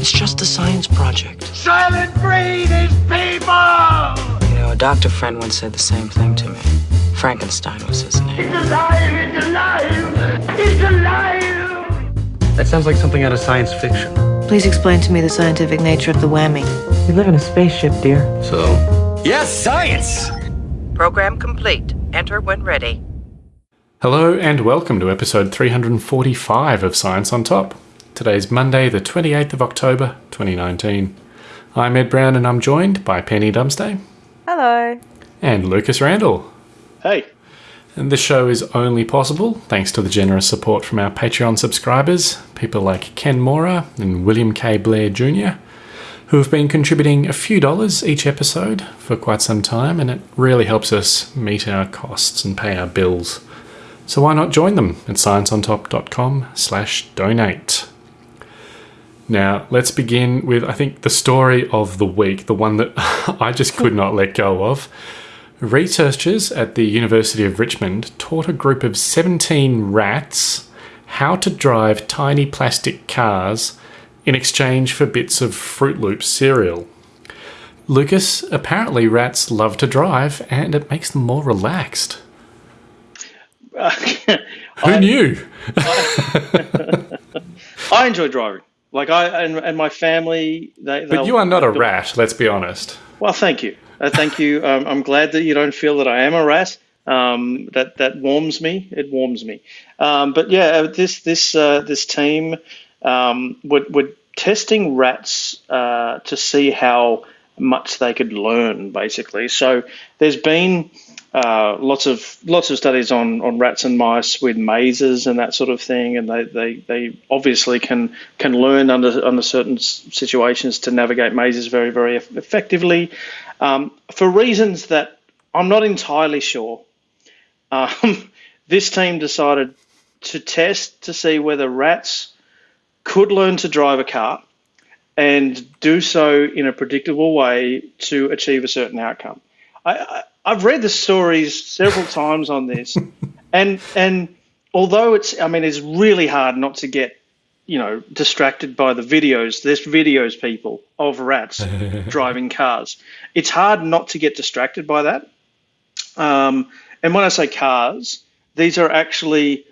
It's just a science project. Soylent Green is people! You know, a doctor friend once said the same thing to me. Frankenstein was his name. It's alive! It's alive! It's alive! That sounds like something out of science fiction. Please explain to me the scientific nature of the whammy. We live in a spaceship, dear. So, Yes, science! Program complete. Enter when ready. Hello and welcome to episode 345 of Science on Top. Today's Monday, the 28th of October, 2019. I'm Ed Brown and I'm joined by Penny Dumsday Hello. and Lucas Randall. Hey, And this show is only possible thanks to the generous support from our Patreon subscribers, people like Ken Mora and William K. Blair Jr., who have been contributing a few dollars each episode for quite some time, and it really helps us meet our costs and pay our bills. So why not join them at scienceontop.com slash donate. Now, let's begin with, I think, the story of the week, the one that I just could not let go of. Researchers at the University of Richmond taught a group of 17 rats how to drive tiny plastic cars in exchange for bits of Fruit Loop cereal. Lucas, apparently rats love to drive and it makes them more relaxed. Who I, knew? I enjoy driving. Like I and, and my family, they. But you are not a rat, let's be honest. Well, thank you, uh, thank you. Um, I'm glad that you don't feel that I am a rat. Um, that that warms me. It warms me. Um, but yeah, uh, this this uh, this team um, were, were testing rats uh, to see how much they could learn, basically. So there's been uh, lots of lots of studies on, on rats and mice with mazes and that sort of thing, and they, they, they obviously can can learn under under certain situations to navigate mazes very very effectively, um, for reasons that I'm not entirely sure. Um, this team decided to test to see whether rats could learn to drive a car and do so in a predictable way to achieve a certain outcome. I, I, I've read the stories several times on this, and and although it's, I mean, it's really hard not to get, you know, distracted by the videos. There's videos, people, of rats driving cars. It's hard not to get distracted by that. Um, and when I say cars, these are actually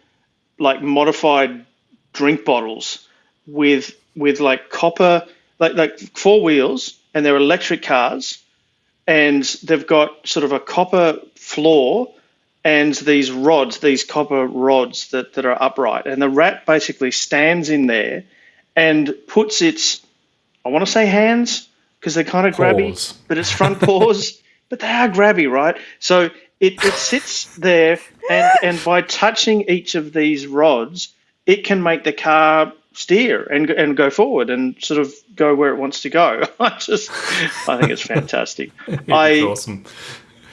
like modified drink bottles with with like copper like like four wheels and they're electric cars and they've got sort of a copper floor and these rods these copper rods that, that are upright. And the rat basically stands in there and puts its i want to say hands because they're kind of grabby Paws. but it's front paws but they are grabby right? So it, it sits there and, and by touching each of these rods it can make the car steer and and go forward and sort of go where it wants to go. I just I think it's fantastic. I, It's awesome.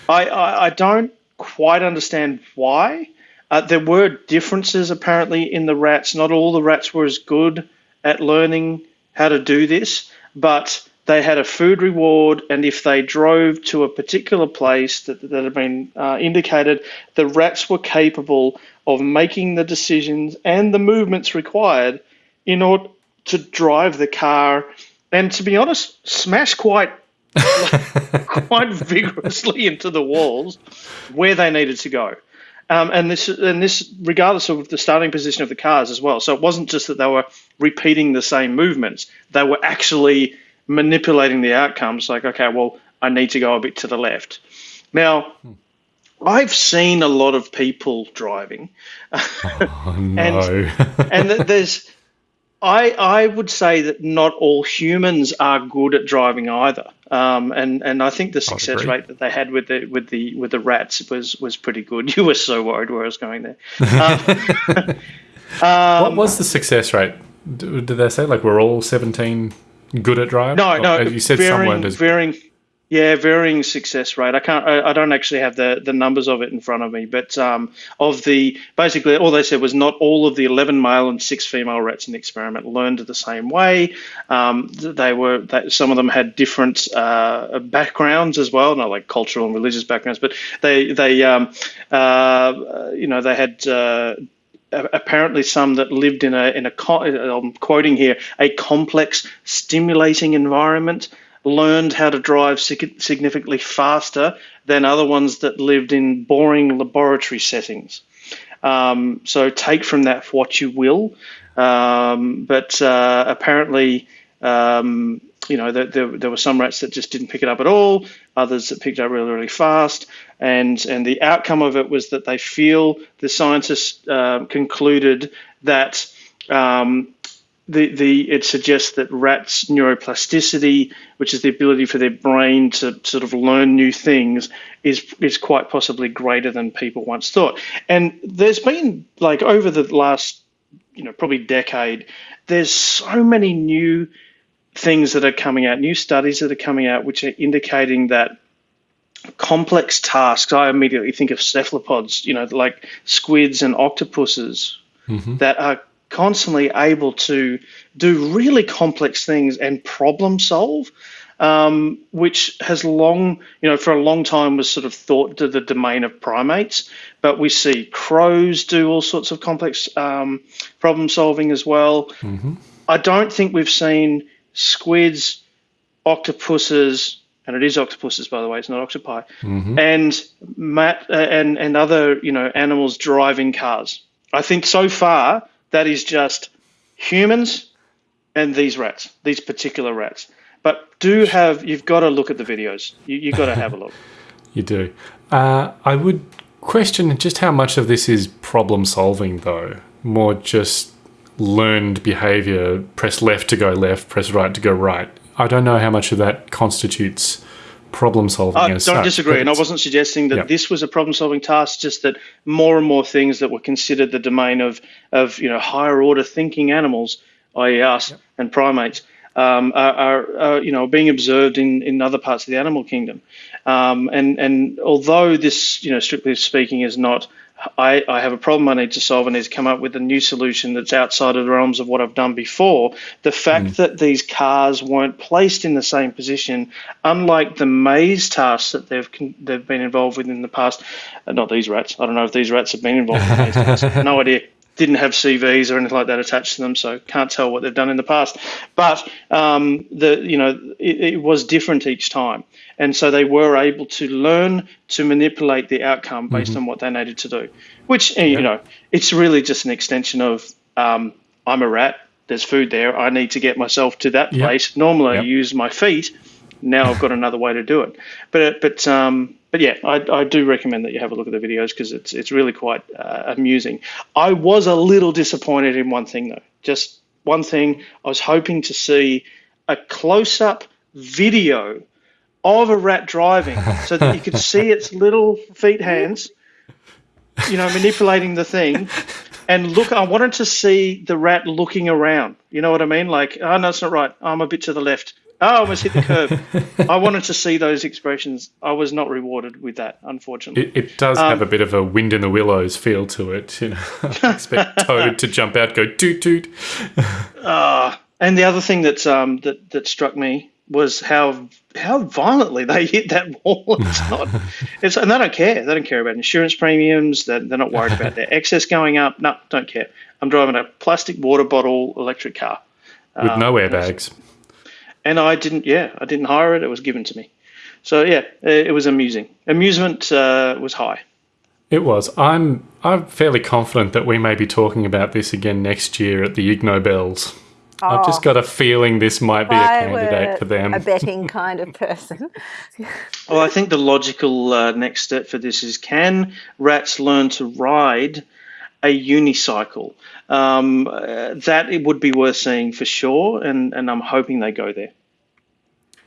I I I don't quite understand why. Uh, there were differences apparently in the rats. Not all the rats were as good at learning how to do this, but they had a food reward, and if they drove to a particular place that, that had been uh, indicated, the rats were capable of making the decisions and the movements required in order to drive the car and, to be honest, smash quite quite vigorously into the walls where they needed to go. Um, and this and this regardless of the starting position of the cars as well. So it wasn't just that they were repeating the same movements; they were actually manipulating the outcomes. Like, okay, well, I need to go a bit to the left. Now, I've seen a lot of people driving, Oh, and th- there's I I would say that not all humans are good at driving either. Um, and and I think the success rate that they had with the with the with the rats was was pretty good. You were so worried where I was going there. Um, what was the success rate? Did they say like we're all 17 good at driving? no, no, You said some weren't as varying, yeah, varying success rate. I can't, I, I don't actually have the the numbers of it in front of me, but um, of the basically all they said was not all of the 11 male and six female rats in the experiment learned the same way. Um, they were some of them had different uh, backgrounds as well, not like cultural and religious backgrounds, but they they um, uh, you know they had. Uh, apparently some that lived in a in a I'm quoting here a complex stimulating environment learned how to drive significantly faster than other ones that lived in boring laboratory settings. Um, so take from that what you will. Um, but uh, apparently, um, you know, there, there, there were some rats that just didn't pick it up at all, others that picked up really, really fast. And, and the outcome of it was that they feel, the scientists uh, concluded that um, the, the it suggests that rats' neuroplasticity, which is the ability for their brain to sort of learn new things, is is quite possibly greater than people once thought. And there's been like over the last, you know, probably decade, there's so many new things that are coming out, new studies that are coming out, which are indicating that complex tasks. I immediately think of cephalopods, you know, like squids and octopuses mm-hmm. that are constantly able to do really complex things and problem solve, um, which has long, you know, for a long time was sort of thought to the domain of primates. But we see crows do all sorts of complex um, problem solving as well. I don't think we've seen squids, octopuses, and it is octopuses, by the way, it's not octopi, and mat, uh, and and other you know animals driving cars. I think so far that is just humans and these rats, these particular rats. But do have you've got to look at the videos. You you got to have a look. You do. Uh, I would question just how much of this is problem solving, though. More just learned behavior. Press left to go left. Press right to go right. I don't know how much of that constitutes problem solving. I don't such, disagree, and I wasn't suggesting that Yeah. this was a problem-solving task. Just that more and more things that were considered the domain of of you know higher order thinking animals, i.e., us and primates, um, are, are, are you know being observed in, in other parts of the animal kingdom. Um, and and although this you know strictly speaking is not I, I have a problem I need to solve. I need to come up with a new solution that's outside of the realms of what I've done before. The fact that these cars weren't placed in the same position, unlike the maze tasks that they've they've been involved with in the past, uh, not these rats. I don't know if these rats have been involved in maze tasks. No idea. Didn't have CVs or anything like that attached to them, so can't tell what they've done in the past. But um, the you know it, it was different each time, and so they were able to learn to manipulate the outcome based on what they needed to do. Which eh, you know, it's really just an extension of um, I'm a rat. There's food there. I need to get myself to that Yep. place. Normally, I use my feet. Now I've got another way to do it. But but um, but yeah, I, I do recommend that you have a look at the videos because it's it's really quite uh, amusing. I was a little disappointed in one thing though. Just one thing. I was hoping to see a close up video of a rat driving so that you could see its little feet hands, you know, manipulating the thing. And look, I wanted to see the rat looking around. You know what I mean? Like, oh, no, it's not right. I'm a bit to the left. Oh, I almost hit the curb. I wanted to see those expressions. I was not rewarded with that, unfortunately. It, it does Um, have a bit of a wind in the willows feel to it. You know, I expect Toad to jump out, go toot toot. And the other thing that um, that that struck me was how how violently they hit that wall. It's not, it's and they don't care. They don't care about insurance premiums. They're, they're not worried about their excess going up. No, don't care. I'm driving a plastic water bottle electric car, With no airbags. and I didn't. Yeah, I didn't hire it. It was given to me. So yeah, it, it was amusing. Amusement uh, was high. It was. I'm I'm fairly confident that we may be talking about this again next year at the Ig Nobels. I've just got a feeling this might be a candidate for them. a betting kind of person. Well, I think the logical uh, next step for this is can rats learn to ride a unicycle? Um, uh, that it would be worth seeing for sure, and, and I'm hoping they go there.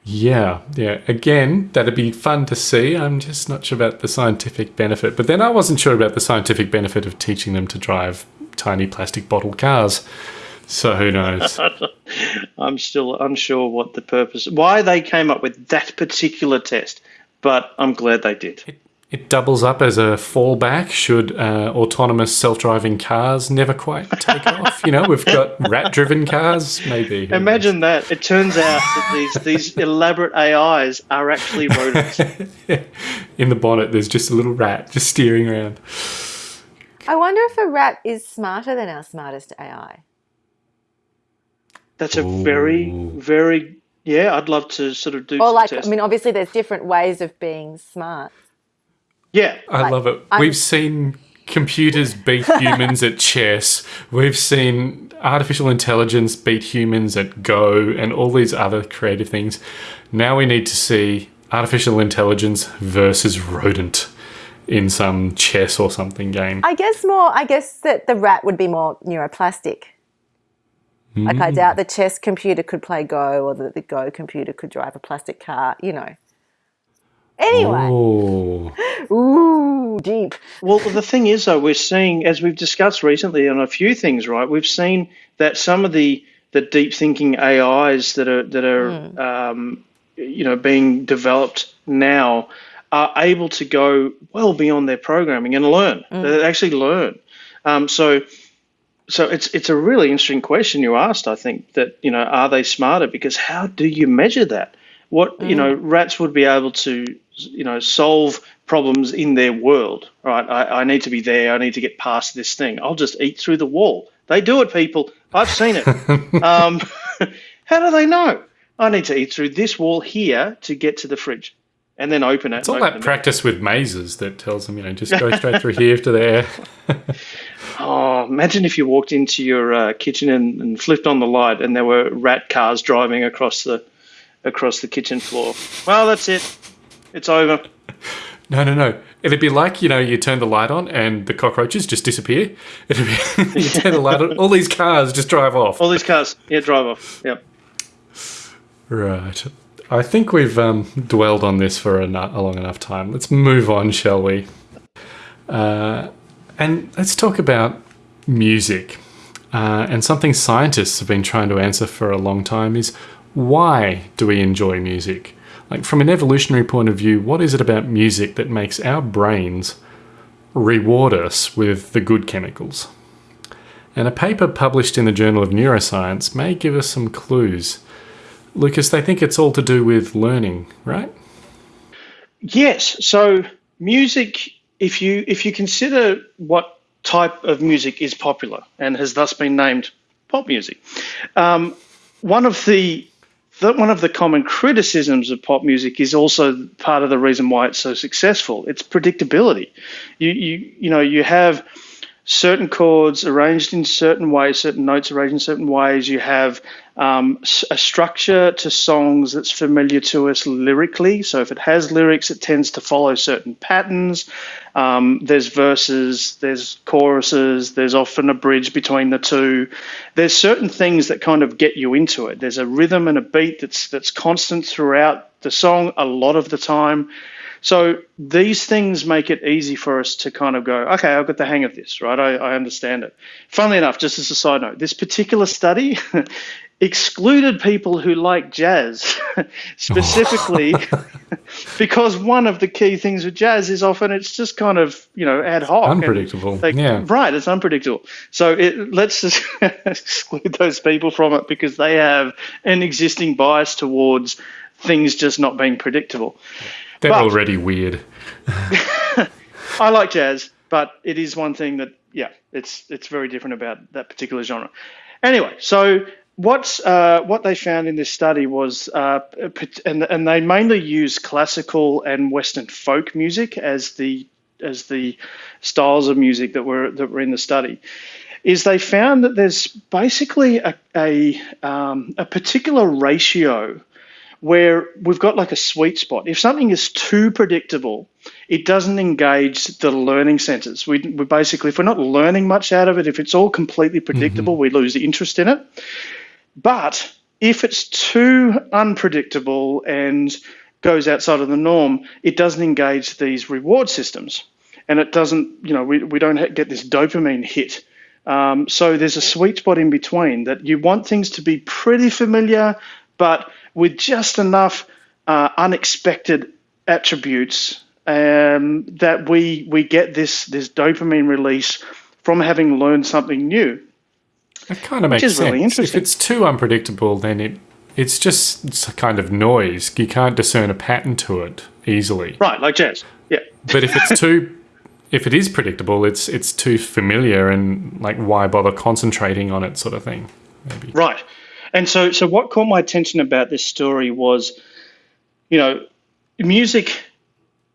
Yeah, yeah. Again, that'd be fun to see. I'm just not sure about the scientific benefit. But then I wasn't sure about the scientific benefit of teaching them to drive tiny plastic bottle cars. So who knows? I'm still unsure what the purpose, why they came up with that particular test, but I'm glad they did. It doubles up as a fallback should uh, autonomous self-driving cars never quite take off. You know, we've got rat-driven cars, maybe. Who Imagine that. It turns out that these, these elaborate AIs are actually rodents. In the bonnet, there's just a little rat just steering around. I wonder if a rat is smarter than our smartest AI. That's a very, very yeah. I'd love to sort of do. Or some like, tests. I mean, obviously there's different ways of being smart. yeah, I love it. We've seen computers beat humans at chess. We've seen artificial intelligence beat humans at Go and all these other creative things. Now we need to see artificial intelligence versus rodent in some chess or something game. I guess more. I guess that the rat would be more neuroplastic. Like Mm. I doubt the chess computer could play Go, or that the Go computer could drive a plastic car. You know. Anyway, Oh, ooh, deep. Well, the thing is, though, we're seeing, as we've discussed recently on a few things, right? We've seen that some of the the deep thinking AIs that are that are um, you know being developed now are able to go well beyond their programming and learn. They actually learn. Um, so. So it's it's a really interesting question you asked. I think that you know are they smarter because how do you measure that? What you know rats would be able to you know solve problems in their world. Right? I, I need to be there. I need to get past this thing. I'll just eat through the wall. They do it, people. I've seen it. um, how do they know? I need to eat through this wall here to get to the fridge, and then open it. it's all that it. practice with mazes that tells them, you know, just go straight through here to there. Oh, imagine if you walked into your uh, kitchen and, and flipped on the light, and there were rat cars driving across the across the kitchen floor. Well, that's it. It's over. No, no, no. It'd be like, you know, you turn the light on and the cockroaches just disappear. It'd be, you turn the light on, all these cars just drive off. All these cars, yeah, drive off. Yep. Right. I think we've um, dwelled on this for a, a long enough time. Let's move on, shall we? Uh, and let's talk about music. Uh, and something scientists have been trying to answer for a long time is why do we enjoy music? Like, from an evolutionary point of view, what is it about music that makes our brains reward us with the good chemicals? And a paper published in the Journal of Neuroscience may give us some clues. Lucas, they think it's all to do with learning, right? Yes. So music, if you if you consider what type of music is popular and has thus been named pop music, um, one of the the, one of the common criticisms of pop music is also part of the reason why it's so successful. It's predictability. You you you know you have certain chords arranged in certain ways, certain notes arranged in certain ways. You have um, a structure to songs that's familiar to us lyrically. So if it has lyrics, it tends to follow certain patterns. Um, there's verses, there's choruses, there's often a bridge between the two. There's certain things that kind of get you into it. There's a rhythm and a beat that's that's constant throughout the song a lot of the time. So these things make it easy for us to kind of go, okay, I've got the hang of this, right? I, I understand it. Funnily enough, just as a side note, this particular study excluded people who like jazz, specifically oh. because one of the key things with jazz is often it's just kind of, you know, ad hoc. Unpredictable. they- yeah. Right, it's unpredictable. So it, let's just exclude those people from it because they have an existing bias towards things just not being predictable. They're but- already weird. I like jazz, but it is one thing that yeah, it's it's very different about that particular genre. Anyway, so what's uh, what they found in this study was, uh, and and they mainly use classical and Western folk music as the as the styles of music that were that were in the study. Is they found that there's basically a a, um, a particular ratio where we've got like a sweet spot. If something is too predictable, it doesn't engage the learning centers. We, we basically, if we're not learning much out of it, if it's all completely predictable, we lose the interest in it. But if it's too unpredictable and goes outside of the norm, it doesn't engage these reward systems. And it doesn't, you know, we, we don't get this dopamine hit. Um, so there's a sweet spot in between that you want things to be pretty familiar, but with just enough uh, unexpected attributes um, that we we get this this dopamine release from having learned something new. It kind of makes is really sense. If it's too unpredictable, then it it's just it's a kind of noise. You can't discern a pattern to it easily. Right, like jazz. Yeah. But if it's too if it is predictable, it's it's too familiar and like why bother concentrating on it, sort of thing. Maybe. Right. And so, so what caught my attention about this story was, you know, music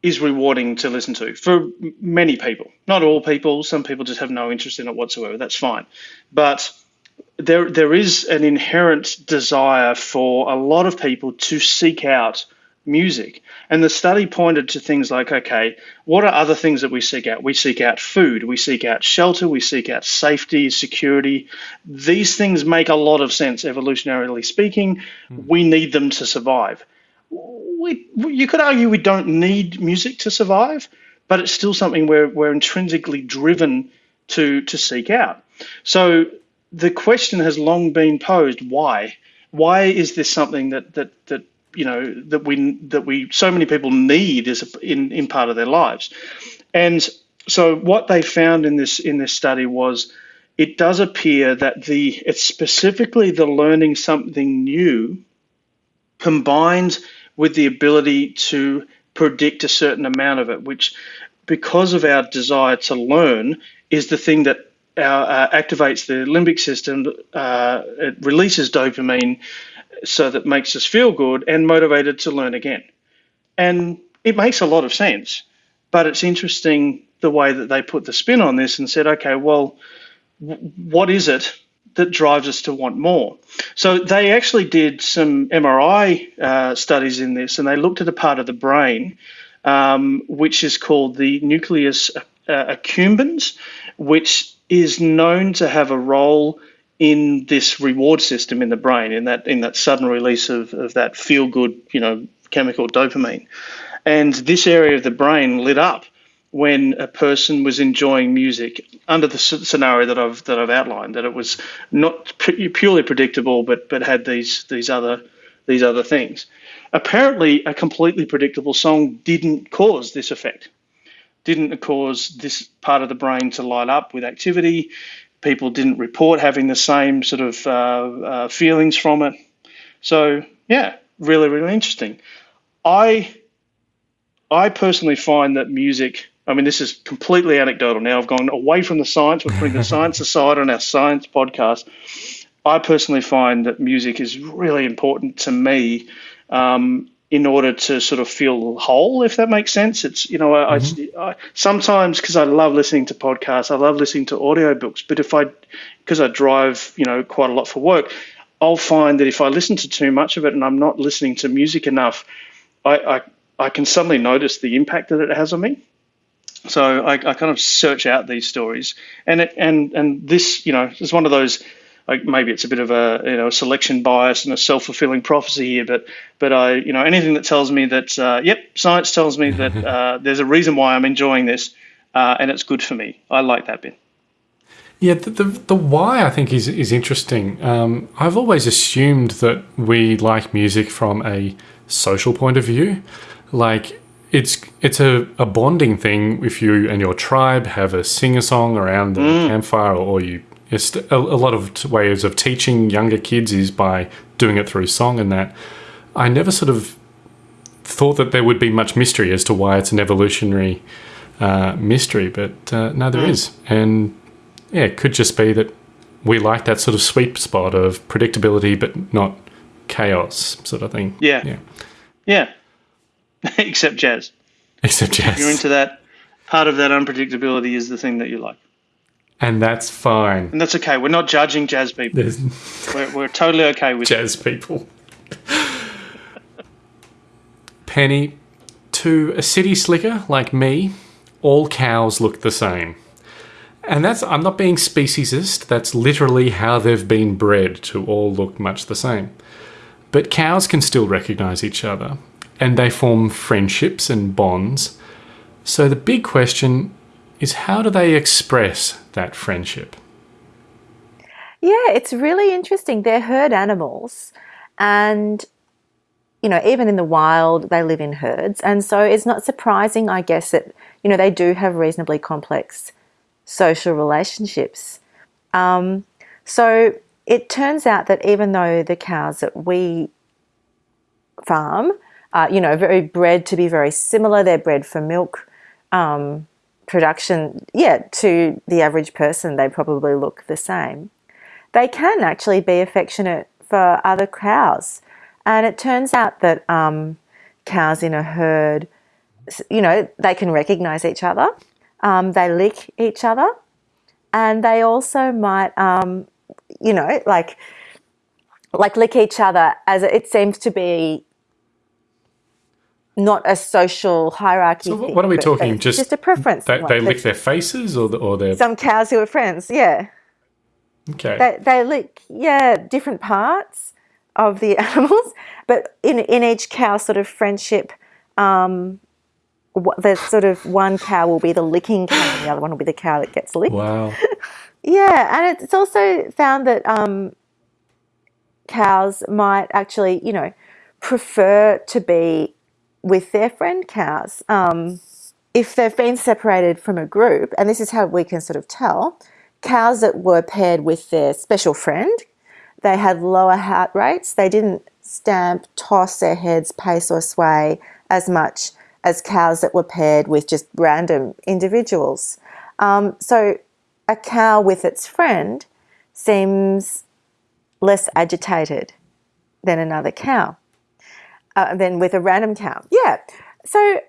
is rewarding to listen to for many people. Not all people. Some people just have no interest in it whatsoever. That's fine. But there, there is an inherent desire for a lot of people to seek out music. And the study pointed to things like okay, what are other things that we seek out? We seek out food, we seek out shelter, we seek out safety, security. These things make a lot of sense, evolutionarily speaking. Mm. We need them to survive. We, you could argue we don't need music to survive, but it's still something we're, we're intrinsically driven to, to seek out. So the question has long been posed why? Why is this something that, that, that you know that we that we so many people need is in in part of their lives, and so what they found in this in this study was it does appear that the it's specifically the learning something new combined with the ability to predict a certain amount of it, which because of our desire to learn is the thing that our, uh, activates the limbic system. Uh, it releases dopamine so that makes us feel good and motivated to learn again. And it makes a lot of sense, but it's interesting the way that they put the spin on this and said, okay, well, what is it that drives us to want more? So they actually did some MRI uh, studies in this, and they looked at a part of the brain um, which is called the nucleus uh, accumbens, which is known to have a role in this reward system in the brain, in that in that sudden release of, of that feel good, you know, chemical dopamine. And this area of the brain lit up when a person was enjoying music under the scenario that I've that I've outlined, that it was not purely predictable, but but had these these other these other things. Apparently, a completely predictable song didn't cause this effect, didn't cause this part of the brain to light up with activity people didn't report having the same sort of uh, uh, feelings from it. So yeah, really, really interesting. I I personally find that music. I mean, this is completely anecdotal now. I've gone away from the science. We're putting the science aside on our science podcast. I personally find that music is really important to me um, in order to sort of feel whole, if that makes sense. It's you know mm-hmm. I, I, sometimes because I love listening to podcasts, I love listening to audiobooks. But if I because I drive you know quite a lot for work, I'll find that if I listen to too much of it and I'm not listening to music enough, I I, I can suddenly notice the impact that it has on me. So I, I kind of search out these stories, and it, and and this you know is one of those like maybe it's a bit of a you know selection bias and a self fulfilling prophecy here, but but I you know anything that tells me that uh, yep science tells me that uh, there's a reason why I'm enjoying this uh, and it's good for me. I like that bit. Yeah, the, the, the why I think is is interesting. Um, I've always assumed that we like music from a social point of view, like it's it's a, a bonding thing if you and your tribe have a sing a song around the mm. campfire or, or you it's a, a lot of ways of teaching younger kids is by doing it through song and that. I never sort of thought that there would be much mystery as to why it's an evolutionary uh, mystery, but uh, no, there mm. is, And yeah, it could just be that we like that sort of sweet spot of predictability, but not chaos sort of thing. Yeah. Yeah. Yeah. Except jazz. Except jazz. If you're into that, part of that unpredictability is the thing that you like. And that's fine. And that's okay. We're not judging jazz people. we're, we're totally okay with jazz people. Penny, to a city slicker like me, all cows look the same. And that's, I'm not being speciesist, that's literally how they've been bred to all look much the same. But cows can still recognize each other, and they form friendships and bonds. So the big question is how do they express that friendship? Yeah, it's really interesting. They're herd animals, and you know, even in the wild, they live in herds, and so it's not surprising, I guess, that you know they do have reasonably complex social relationships. Um, so it turns out that even though the cows that we farm, are, you know, very bred to be very similar, they're bred for milk. Um, production, yeah, to the average person, they probably look the same. They can actually be affectionate for other cows. And it turns out that um, cows in a herd, you know, they can recognize each other, um, they lick each other, and they also might, um, you know, like, like lick each other as it seems to be not a social hierarchy. So thing, what are we talking? Just just a preference. They, they lick their faces or the, or their some cows who are friends, yeah. okay. They, they lick, yeah, different parts of the animals, but in, in each cow sort of friendship, um, the sort of one cow will be the licking cow and the other one will be the cow that gets licked. wow. Yeah, and it's also found that um, cows might actually, you know, prefer to be with their friend cows. Um, if they've been separated from a group, and this is how we can sort of tell, cows that were paired with their special friend, they had lower heart rates. They didn't stamp, toss their heads, pace, or sway as much as cows that were paired with just random individuals. Um, so a cow with its friend seems less agitated than another cow, uh, than with a random cow. Yeah. So,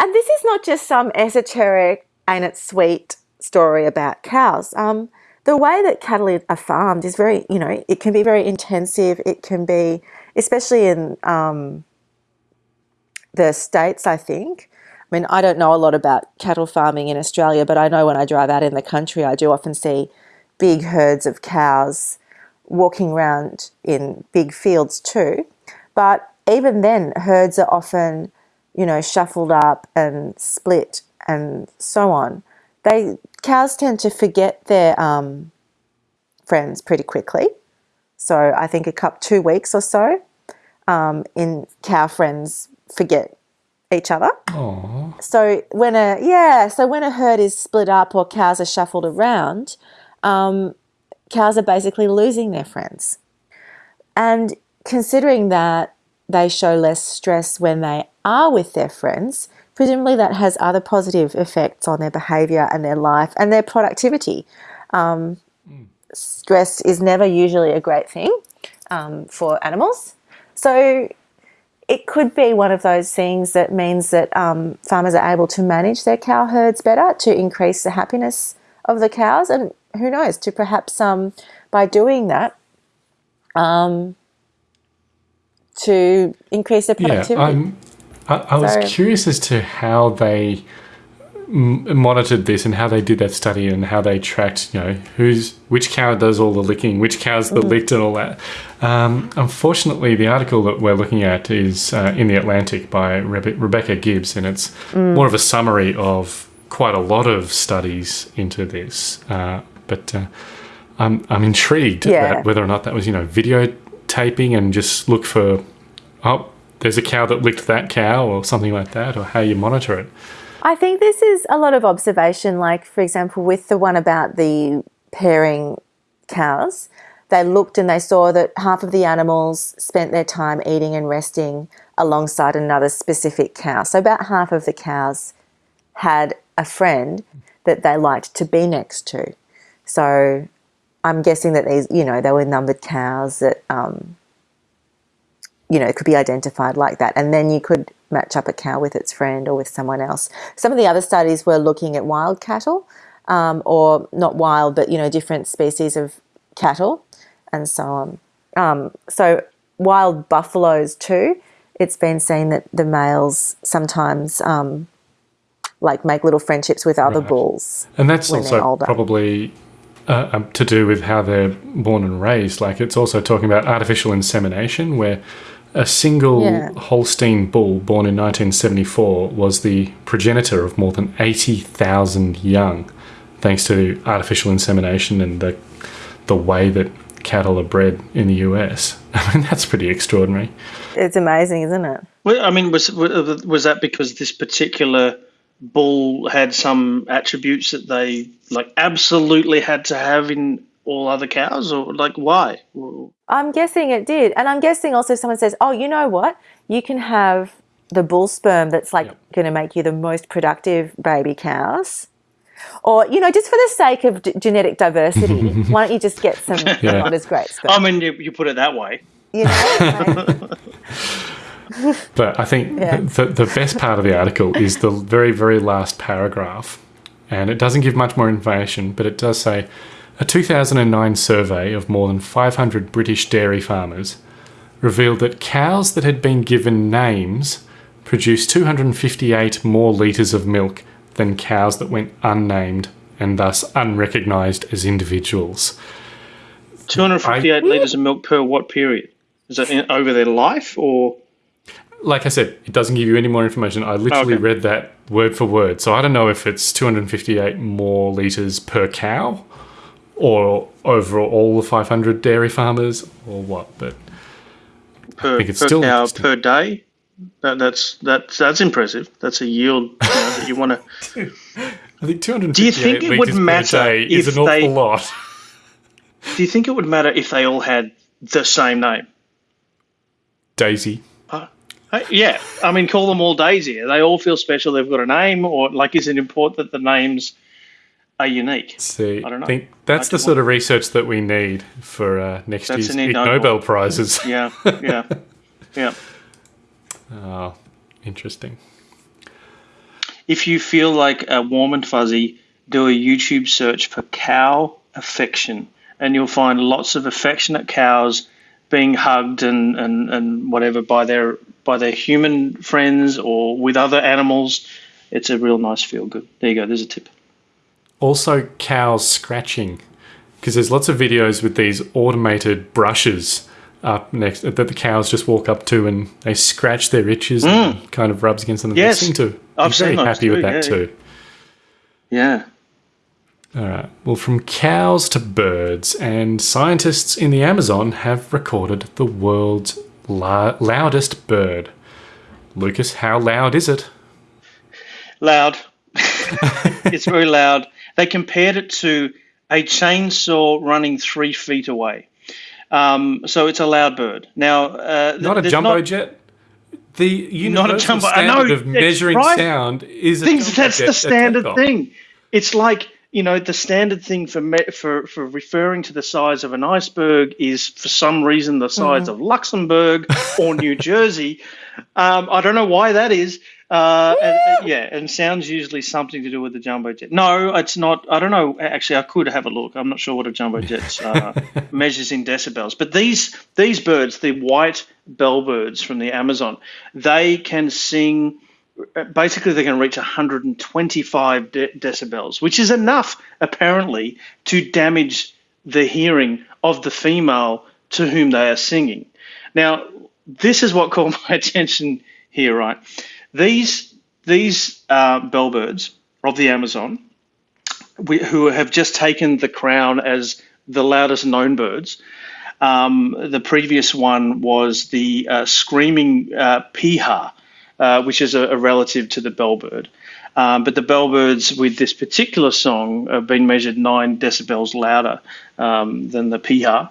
and this is not just some esoteric and it's sweet story about cows. Um, the way that cattle are farmed is very, you know, it can be very intensive. It can be, especially in um, the States, I think. I mean, I don't know a lot about cattle farming in Australia, but I know when I drive out in the country, I do often see big herds of cows walking around in big fields too. But even then, herds are often, you know, shuffled up and split and so on. They cows tend to forget their um, friends pretty quickly. So I think a couple two weeks or so, um, in cow friends forget each other. Oh, So when a yeah, so when a herd is split up or cows are shuffled around, um, cows are basically losing their friends. And considering that they show less stress when they are with their friends, presumably that has other positive effects on their behaviour and their life and their productivity. Um, Stress is never usually a great thing um, for animals. So it could be one of those things that means that um, farmers are able to manage their cow herds better to increase the happiness of the cows, and who knows, to perhaps um, by doing that, um, to increase their yeah. productivity. I'm. I, I was So- curious as to how they monitored this and how they did that study and how they tracked, you know, who's which cow does all the licking, which cows Mm. that licked and all that. Um, unfortunately, the article that we're looking at is uh, in the Atlantic by Rebe- Rebecca Gibbs, and it's Mm. more of a summary of quite a lot of studies into this. Uh, but uh, I'm I'm intrigued Yeah. about whether or not that was you know videotaping and just look for oh there's a cow that licked that cow or something like that, or how you monitor it. I think this is a lot of observation, like, for example, with the one about the pairing cows. They looked and they saw that half of the animals spent their time eating and resting alongside another specific cow. So, about half of the cows had a friend that they liked to be next to. So, I'm guessing that these, you know, they were numbered cows that, um, you know, it could be identified like that. And then you could match up a cow with its friend or with someone else. Some of the other studies were looking at wild cattle, um, or not wild, but, you know, different species of cattle and so on. Um, so, wild buffaloes too, it's been seen that the males sometimes um, like make little friendships with other Right. bulls. And that's also probably uh, um, to do with how they're born and raised. Like it's also talking about artificial insemination, where a single Yeah. Holstein bull born in 1974 was the progenitor of more than 80,000 young, thanks to artificial insemination and the the way that cattle are bred in the US. I mean, that's pretty extraordinary. It's amazing, isn't it? Well, I mean, was was that because this particular bull had some attributes that they like absolutely had to have in all other cows, or like why? I'm guessing it did. And I'm guessing also if someone says, oh, you know what? You can have the bull sperm that's like Yep. going to make you the most productive baby cows. Or, you know, just for the sake of d- genetic diversity, why don't you just get some Yeah. not as great sperm? I mean, you, you put it that way. you know? But I think Yeah. the, the best part of the article is the very, very last paragraph. And it doesn't give much more information, but it does say a 2009 survey of more than 500 British dairy farmers revealed that cows that had been given names produced 258 more litres of milk than cows that went unnamed and thus unrecognised as individuals. 258 litres of milk per what period? Is that in, over their life or? like I said, it doesn't give you any more information. I literally Okay. read that word for word. So I don't know if it's 258 more litres per cow or over all the 500 dairy farmers or what. But per, think it's per still cow per day. That, that's that's that's impressive. That's a yield you know, that you want to. I think 258 Do you think it would litres per matter day is if an awful they- lot. Do you think it would matter if they all had the same name? Daisy. Uh, yeah, I mean, call them all Daisy. They all feel special. They've got a name, or like, is it important that the names are unique? See, I don't know. think that's the sort of research that we need for uh, next That's year's an Ig Ig Nobel, Nobel. prizes. Yeah, yeah, yeah. Oh, interesting. If you feel like a warm and fuzzy, do a YouTube search for cow affection, and you'll find lots of affectionate cows being hugged and, and, and whatever by their by their human friends or with other animals. It's a real nice feel good. There you go. There's a tip. Also, cows scratching, because there's lots of videos with these automated brushes up next that the cows just walk up to and they scratch their itches and kind of rubs against them. Mm. Yes, they seem to I've very happy with that yeah, too. Yeah. All right. Well, from cows to birds, and scientists in the Amazon have recorded the world's la- loudest bird. Lucas, how loud is it? Loud. it's very loud. They compared it to a chainsaw running three feet away. Um, so it's a loud bird. Now, uh, Not a jumbo not- jet. The Not a universal jumbo- I standard know, of measuring right. sound is a things. That's jet the standard thing. It's like you know the standard thing for me, for for referring to the size of an iceberg is for some reason the size of Luxembourg or New Jersey. Um, I don't know why that is. Uh, and, and- yeah, and sounds usually something to do with the jumbo jet. No, it's not. I don't know. Actually, I could have a look. I'm not sure what a jumbo jet uh, measures in decibels. But these these birds, the white bellbirds from the Amazon, they can sing basically they can reach 125 de- decibels, which is enough apparently to damage the hearing of the female to whom they are singing. Now, this is what caught my attention here, right? These these uh, bellbirds of the Amazon, we, who have just taken the crown as the loudest known birds. Um, the previous one was the uh, screaming uh, piha, uh, which is a, a relative to the bellbird. Um, but the bellbirds with this particular song have been measured nine decibels louder um, than the piha.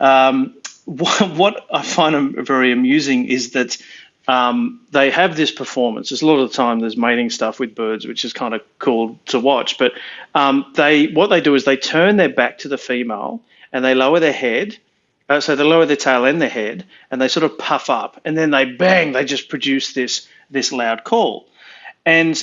Um, what, I find very amusing is that um, they have this performance. There's a lot of the time there's mating stuff with birds, which is kind of cool to watch. But um, they what they do is they turn their back to the female and they lower their head. Uh, so they lower their tail and their head, and they sort of puff up, and then they bang. They just produce this this loud call, and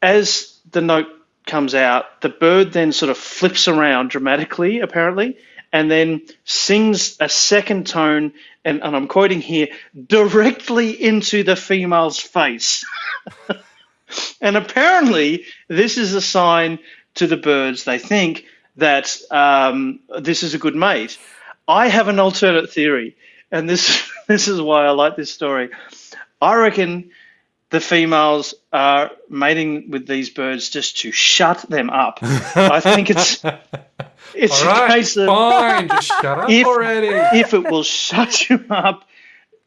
as the note comes out, the bird then sort of flips around dramatically, apparently, and then sings a second tone, and, and I'm quoting here, directly into the female's face. and apparently, this is a sign to the birds, they think, that um, this is a good mate. I have an alternate theory, and this this is why I like this story. I reckon the females are mating with these birds just to shut them up. I think it's it's All a case of fine, just shut up if, already. if it will shut you up,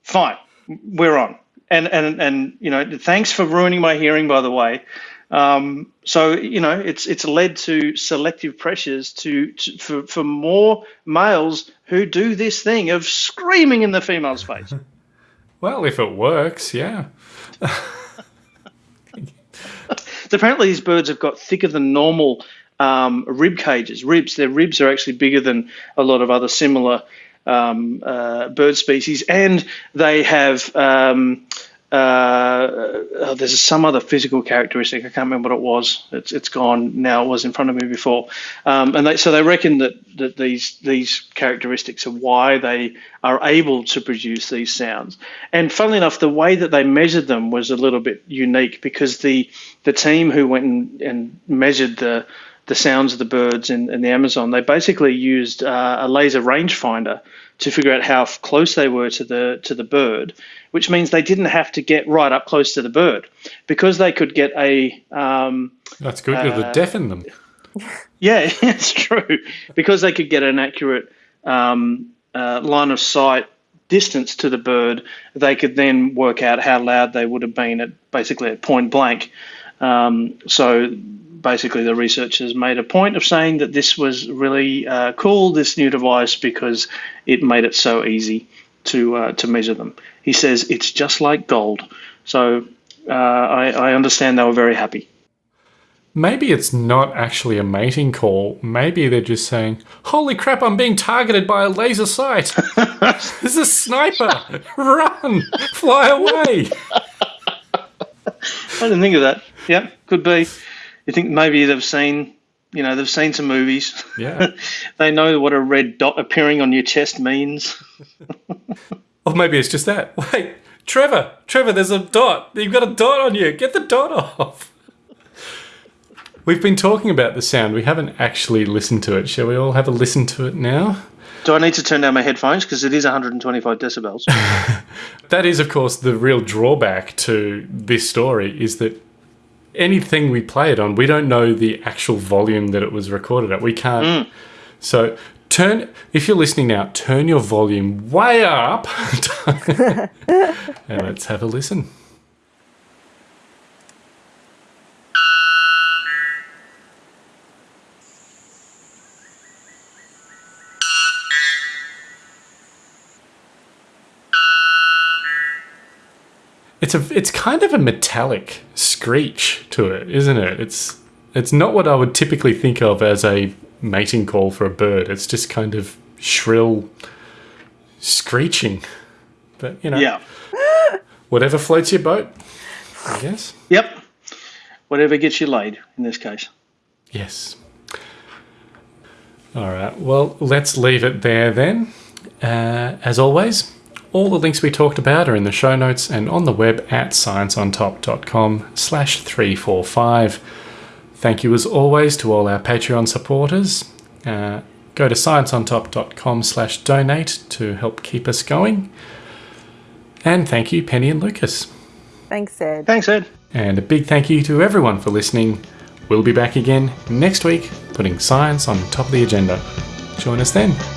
fine, we're on. And and and you know, thanks for ruining my hearing, by the way. Um, so you know, it's it's led to selective pressures to, to for for more males who do this thing of screaming in the female's face. Well, if it works, yeah. apparently these birds have got thicker than normal um, rib cages, ribs. Their ribs are actually bigger than a lot of other similar um, uh, bird species, and they have. Um, uh, oh, there's some other physical characteristic. I can't remember what it was. It's it's gone now. It was in front of me before, um, and they, so they reckon that, that these these characteristics are why they are able to produce these sounds. And funnily enough, the way that they measured them was a little bit unique because the the team who went and, and measured the the sounds of the birds in, in the Amazon, they basically used uh, a laser rangefinder to figure out how close they were to the to the bird, which means they didn't have to get right up close to the bird because they could get a. Um, That's good. You'll uh, deafen them. yeah, it's true because they could get an accurate um, uh, line of sight distance to the bird. They could then work out how loud they would have been at basically at point blank. Um, so basically the researchers made a point of saying that this was really uh, cool, this new device, because it made it so easy to uh, to measure them. He says it's just like gold. So uh, I, I understand they were very happy. Maybe it's not actually a mating call. Maybe they're just saying, Holy crap, I'm being targeted by a laser sight. There's a sniper. Run. Fly away. I didn't think of that. Yeah, could be. You think maybe they've seen, you know, they've seen some movies. Yeah. they know what a red dot appearing on your chest means. Or maybe it's just that. Wait, Trevor, Trevor, there's a dot. You've got a dot on you. Get the dot off. We've been talking about the sound. We haven't actually listened to it. Shall we all have a listen to it now? Do I need to turn down my headphones because it is 125 decibels? That is, of course, the real drawback to this story is that anything we play it on, we don't know the actual volume that it was recorded at. We can't. Mm. So turn, if you're listening now, turn your volume way up and let's have a listen. It's a it's kind of a metallic screech to it, isn't it? It's it's not what I would typically think of as a mating call for a bird. It's just kind of shrill screeching. But you know, yeah. whatever floats your boat, I guess. Yep. Whatever gets you laid in this case. Yes. All right. Well, let's leave it there then. Uh, as always, all the links we talked about are in the show notes and on the web at scienceontop.com slash 345. Thank you as always to all our Patreon supporters. Uh, go to scienceontop.com slash donate to help keep us going. And thank you, Penny and Lucas. Thanks, Ed. Thanks, Ed. And a big thank you to everyone for listening. We'll be back again next week, putting science on top of the agenda. Join us then.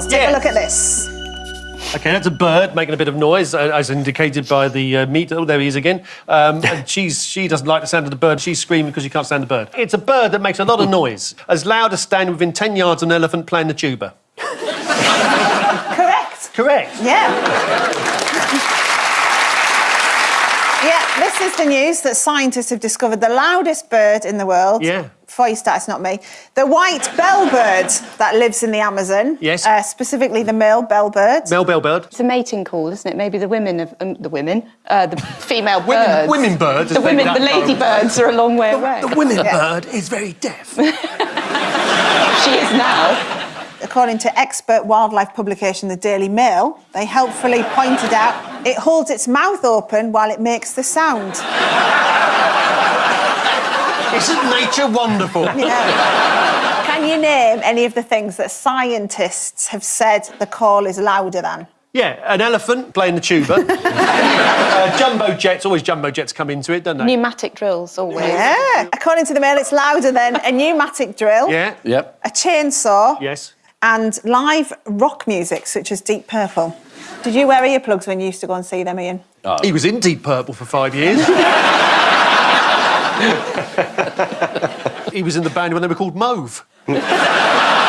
Miles, take a look at this. Okay, that's a bird making a bit of noise, uh, as indicated by the uh, meat. Oh, there he is again. Um, and she's she doesn't like the sound of the bird. She's screaming because she can't stand the bird. It's a bird that makes a lot of noise, as loud as standing within ten yards of an elephant playing the tuba. Correct. Correct. Yeah. yeah, this is the news that scientists have discovered the loudest bird in the world. Yeah. For your stats, not me. The white bellbird that lives in the Amazon. Yes. Uh, specifically the male bellbird. Mel Bell bird. It's a mating call, isn't it? Maybe the women of um, the women, uh, the female Women, birds. women birds. The women, the lady birds are a long way away. The women bird is very deaf. She is now. According to expert wildlife publication The Daily Mail, they helpfully pointed out it holds its mouth open while it makes the sound. Isn't nature wonderful? Yeah. Can you name any of the things that scientists have said the call is louder than? Yeah, an elephant playing the tuba. uh, jumbo jets, always jumbo jets come into it, don't they? Pneumatic drills, always. Yeah. According to the Mail, it's louder than a pneumatic drill, Yeah. Yep. a chainsaw, Yes. and live rock music such as Deep Purple. Did you wear earplugs when you used to go and see them, Ian? He was in Deep Purple for five years. he was in the band when they were called Mauve.